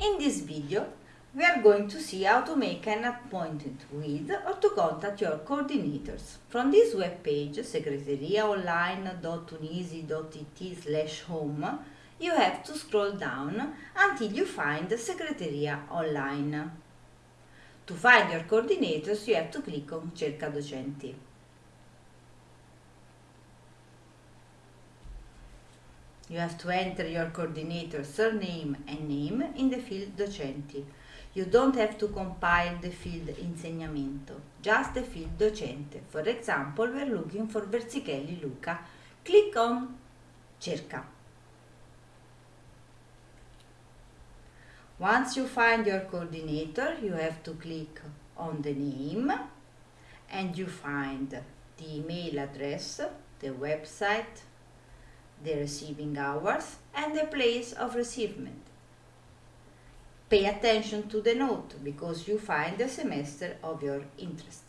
In this video, we are going to see how to make an appointment with or to contact your coordinators. From this web page, secretariaonline.tunisi.it slash home, you have to scroll down until you find Segreteria Online. To find your coordinators, you have to click on Cerca Docenti. You have to enter your coordinator surname and name in the field Docenti. You don't have to compile the field Insegnamento, just the field Docente. For example, we are looking for Versichelli Luca. Click on Cerca. Once you find your coordinator, you have to click on the name and you find the email address, the website, the receiving hours and the place of receivement. Pay attention to the note because you find the semester of your interest.